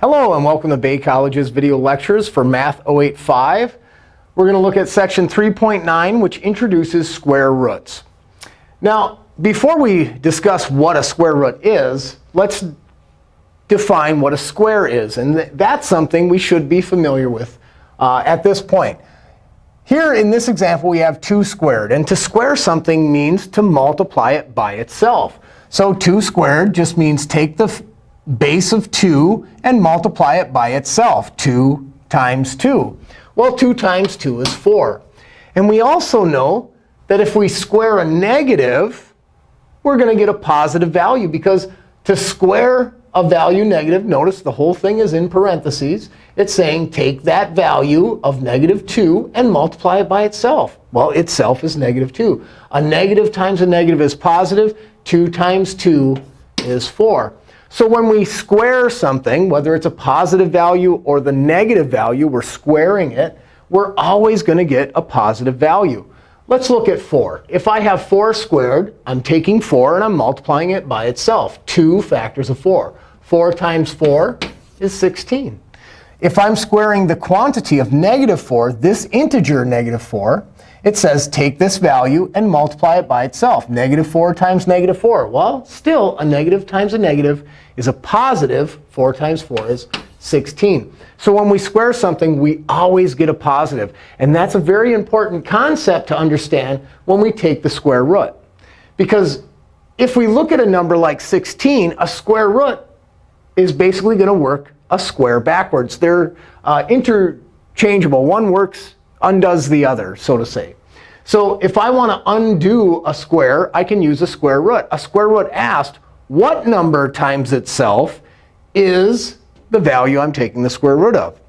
Hello, and welcome to Bay College's video lectures for Math 085. We're going to look at section 3.9, which introduces square roots. Now, before we discuss what a square root is, let's define what a square is. And that's something we should be familiar with uh, at this point. Here in this example, we have 2 squared. And to square something means to multiply it by itself. So 2 squared just means take the base of 2 and multiply it by itself. 2 times 2. Well, 2 times 2 is 4. And we also know that if we square a negative, we're going to get a positive value. Because to square a value negative, notice the whole thing is in parentheses. It's saying take that value of negative 2 and multiply it by itself. Well, itself is negative 2. A negative times a negative is positive. 2 times 2 is 4. So when we square something, whether it's a positive value or the negative value, we're squaring it, we're always going to get a positive value. Let's look at 4. If I have 4 squared, I'm taking 4 and I'm multiplying it by itself. 2 factors of 4. 4 times 4 is 16. If I'm squaring the quantity of negative 4, this integer negative 4, it says take this value and multiply it by itself. Negative 4 times negative 4. Well, still, a negative times a negative is a positive. 4 times 4 is 16. So when we square something, we always get a positive. And that's a very important concept to understand when we take the square root. Because if we look at a number like 16, a square root is basically going to work a square backwards. They're uh, interchangeable. One works undoes the other, so to say. So if I want to undo a square, I can use a square root. A square root asked what number times itself is the value I'm taking the square root of.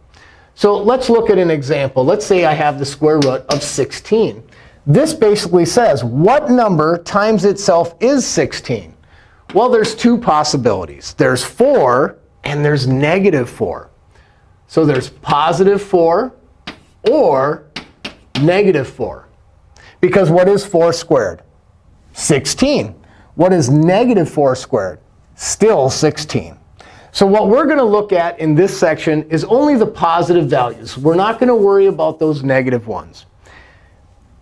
So let's look at an example. Let's say I have the square root of 16. This basically says what number times itself is 16? Well, there's two possibilities. There's 4 and there's negative 4. So there's positive 4 or negative 4. Because what is 4 squared? 16. What is negative 4 squared? Still 16. So what we're going to look at in this section is only the positive values. We're not going to worry about those negative ones.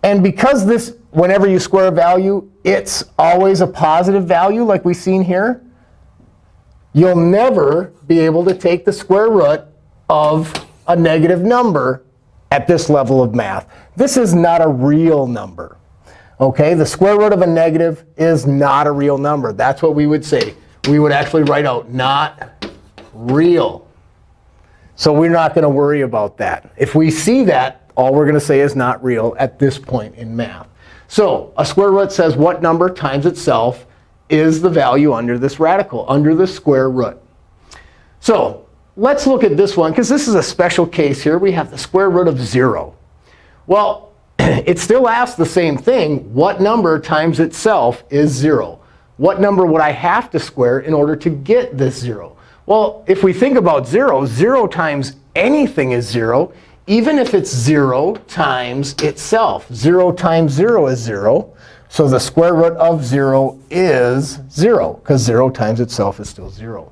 And because this, whenever you square a value, it's always a positive value, like we've seen here, you'll never be able to take the square root of a negative number at this level of math. This is not a real number. OK, the square root of a negative is not a real number. That's what we would say. We would actually write out not real. So we're not going to worry about that. If we see that, all we're going to say is not real at this point in math. So a square root says what number times itself is the value under this radical, under the square root. So let's look at this one, because this is a special case here. We have the square root of 0. Well, it still asks the same thing. What number times itself is 0? What number would I have to square in order to get this 0? Well, if we think about 0, 0 times anything is 0, even if it's 0 times itself. 0 times 0 is 0. So the square root of 0 is 0, because 0 times itself is still 0.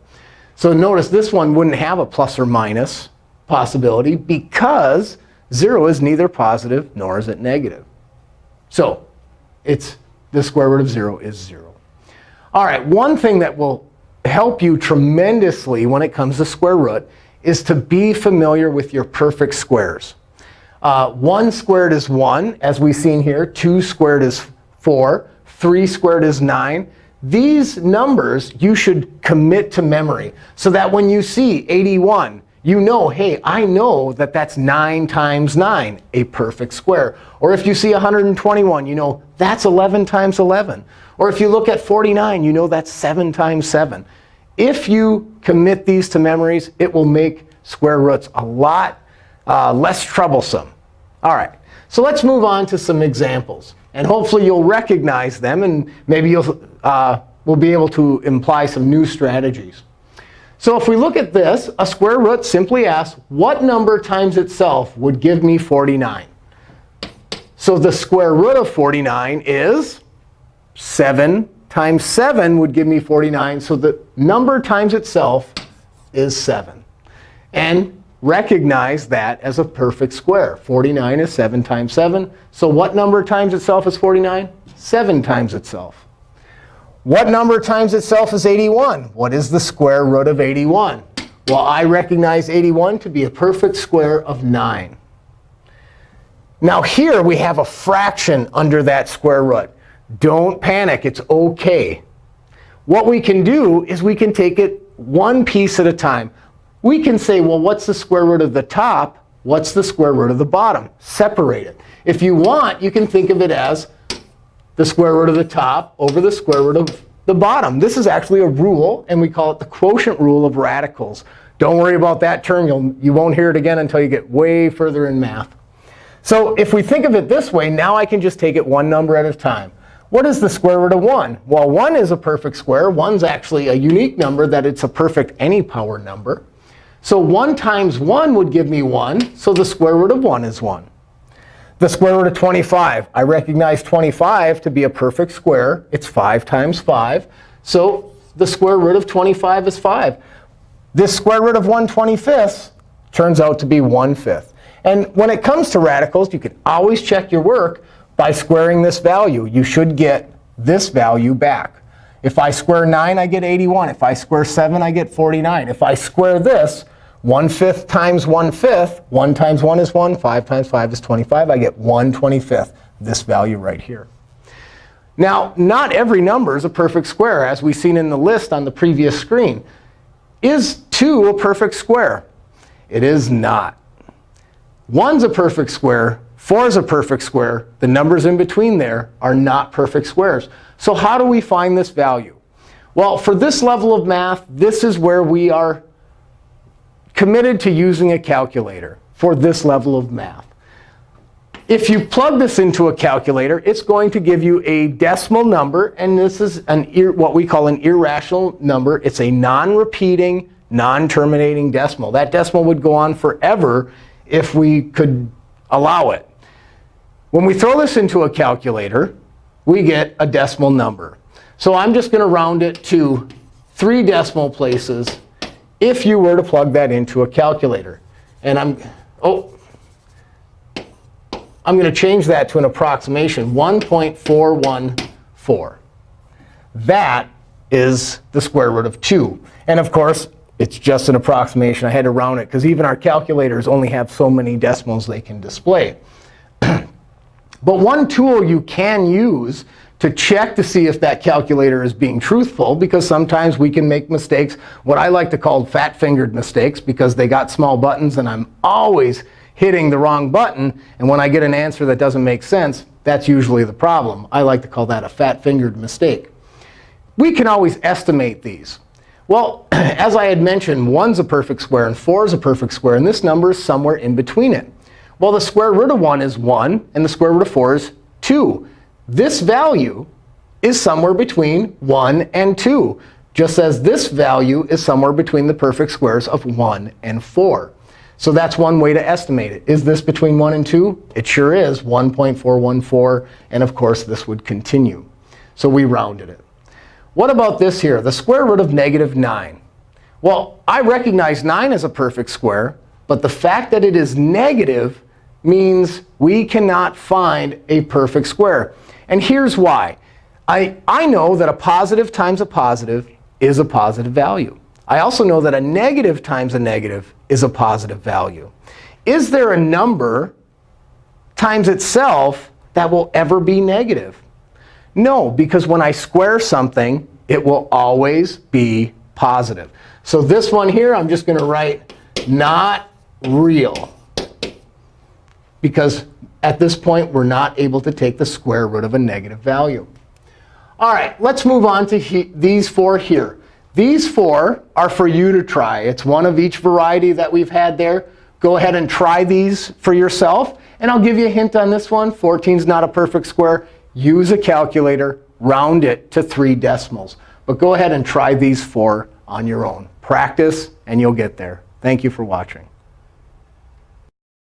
So notice this one wouldn't have a plus or minus possibility because 0 is neither positive nor is it negative. So it's the square root of 0 is 0. All right, one thing that will help you tremendously when it comes to square root is to be familiar with your perfect squares. Uh, 1 squared is 1, as we've seen here. 2 squared is 4. 3 squared is 9. These numbers you should commit to memory so that when you see 81, you know, hey, I know that that's 9 times 9, a perfect square. Or if you see 121, you know that's 11 times 11. Or if you look at 49, you know that's 7 times 7. If you commit these to memories, it will make square roots a lot uh, less troublesome. All right, so let's move on to some examples. And hopefully you'll recognize them, and maybe you'll uh, will be able to imply some new strategies. So if we look at this, a square root simply asks, what number times itself would give me 49? So the square root of 49 is 7 times 7 would give me 49. So the number times itself is 7. and recognize that as a perfect square. 49 is 7 times 7. So what number times itself is 49? 7 times itself. What number times itself is 81? What is the square root of 81? Well, I recognize 81 to be a perfect square of 9. Now here we have a fraction under that square root. Don't panic. It's OK. What we can do is we can take it one piece at a time. We can say, well, what's the square root of the top? What's the square root of the bottom? Separate it. If you want, you can think of it as the square root of the top over the square root of the bottom. This is actually a rule, and we call it the quotient rule of radicals. Don't worry about that term. You'll, you won't hear it again until you get way further in math. So if we think of it this way, now I can just take it one number at a time. What is the square root of 1? Well, 1 is a perfect square. 1's actually a unique number that it's a perfect any power number. So 1 times 1 would give me 1. So the square root of 1 is 1. The square root of 25. I recognize 25 to be a perfect square. It's 5 times 5. So the square root of 25 is 5. This square root of 1 25th turns out to be 1 fifth. And when it comes to radicals, you can always check your work by squaring this value. You should get this value back. If I square 9, I get 81. If I square 7, I get 49. If I square this, 1 fifth times 1 fifth, 1 times 1 is 1, 5 times 5 is 25. I get 1 25th, this value right here. Now, not every number is a perfect square, as we've seen in the list on the previous screen. Is 2 a perfect square? It is not. 1's a perfect square. 4 is a perfect square. The numbers in between there are not perfect squares. So how do we find this value? Well, for this level of math, this is where we are committed to using a calculator for this level of math. If you plug this into a calculator, it's going to give you a decimal number. And this is an what we call an irrational number. It's a non-repeating, non-terminating decimal. That decimal would go on forever if we could allow it. When we throw this into a calculator, we get a decimal number. So I'm just going to round it to three decimal places if you were to plug that into a calculator. And I'm, oh, I'm going to change that to an approximation, 1.414. That is the square root of 2. And of course, it's just an approximation. I had to round it, because even our calculators only have so many decimals they can display. but one tool you can use to check to see if that calculator is being truthful, because sometimes we can make mistakes, what I like to call fat-fingered mistakes, because they got small buttons, and I'm always hitting the wrong button. And when I get an answer that doesn't make sense, that's usually the problem. I like to call that a fat-fingered mistake. We can always estimate these. Well, as I had mentioned, 1's a perfect square, and 4 is a perfect square. And this number is somewhere in between it. Well, the square root of 1 is 1, and the square root of 4 is 2. This value is somewhere between 1 and 2, just as this value is somewhere between the perfect squares of 1 and 4. So that's one way to estimate it. Is this between 1 and 2? It sure is, 1.414. And of course, this would continue. So we rounded it. What about this here, the square root of negative 9? Well, I recognize 9 as a perfect square. But the fact that it is negative means we cannot find a perfect square. And here's why. I, I know that a positive times a positive is a positive value. I also know that a negative times a negative is a positive value. Is there a number times itself that will ever be negative? No, because when I square something, it will always be positive. So this one here, I'm just going to write not real. Because at this point, we're not able to take the square root of a negative value. All right, let's move on to these four here. These four are for you to try. It's one of each variety that we've had there. Go ahead and try these for yourself. And I'll give you a hint on this one. 14 is not a perfect square. Use a calculator. Round it to three decimals. But go ahead and try these four on your own. Practice, and you'll get there. Thank you for watching.